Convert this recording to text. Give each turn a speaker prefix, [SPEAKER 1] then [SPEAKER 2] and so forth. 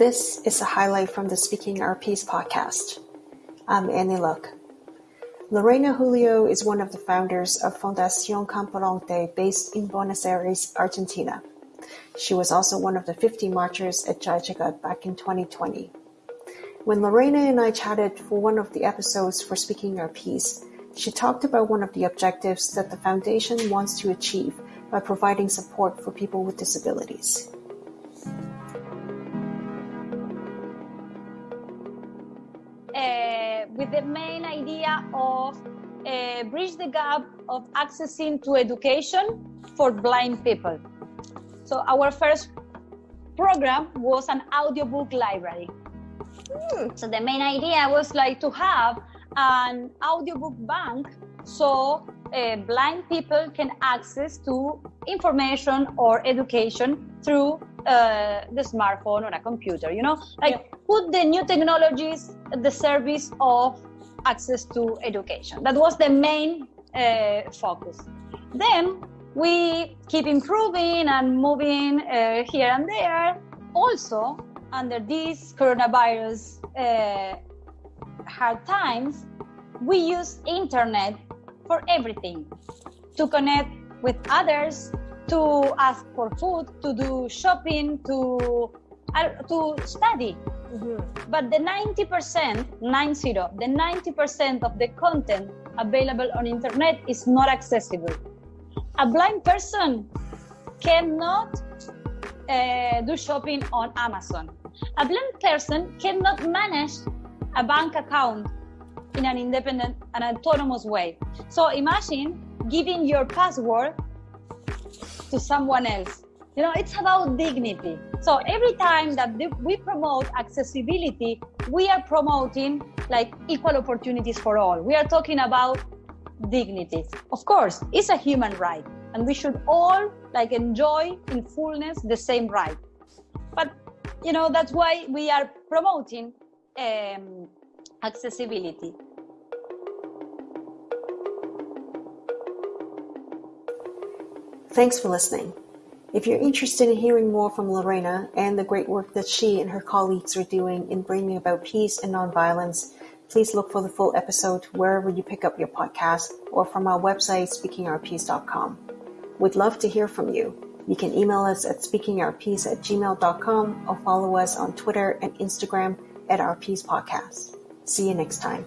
[SPEAKER 1] This is a highlight from the Speaking Our Peace podcast. I'm Annie Luck. Lorena Julio is one of the founders of Fundación Camporonte based in Buenos Aires, Argentina. She was also one of the 50 marchers at Jai Jagat back in 2020. When Lorena and I chatted for one of the episodes for Speaking Our Peace, she talked about one of the objectives that the foundation wants to achieve by providing support for people with disabilities.
[SPEAKER 2] With the main idea of uh, bridge the gap of accessing to education for blind people. So our first program was an audiobook library. Hmm. So the main idea was like to have an audiobook bank so uh, blind people can access to information or education through uh, the smartphone or a computer you know? Like yeah. put the new technologies at the service of access to education. That was the main uh, focus. Then we keep improving and moving uh, here and there. Also under these coronavirus uh, hard times we use internet for everything. To connect with others to ask for food, to do shopping, to uh, to study. Mm-hmm. But the 90%, 90, the 90% of the content available on internet is not accessible. A blind person cannot uh, do shopping on Amazon. A blind person cannot manage a bank account in an independent and autonomous way. So imagine giving your password to someone else. You know, it's about dignity. So every time that we promote accessibility, we are promoting like equal opportunities for all. We are talking about dignity. Of course, it's a human right, and we should all like enjoy in fullness the same right. But you know, that's why we are promoting um, accessibility.
[SPEAKER 1] Thanks for listening. If you're interested in hearing more from Lorena and the great work that she and her colleagues are doing in bringing about peace and nonviolence, please look for the full episode wherever you pick up your podcast or from our website, speakingourpeace.com. We'd love to hear from you. You can email us at speakingourpeace at gmail.com or follow us on Twitter and Instagram at Our Peace Podcast. See you next time.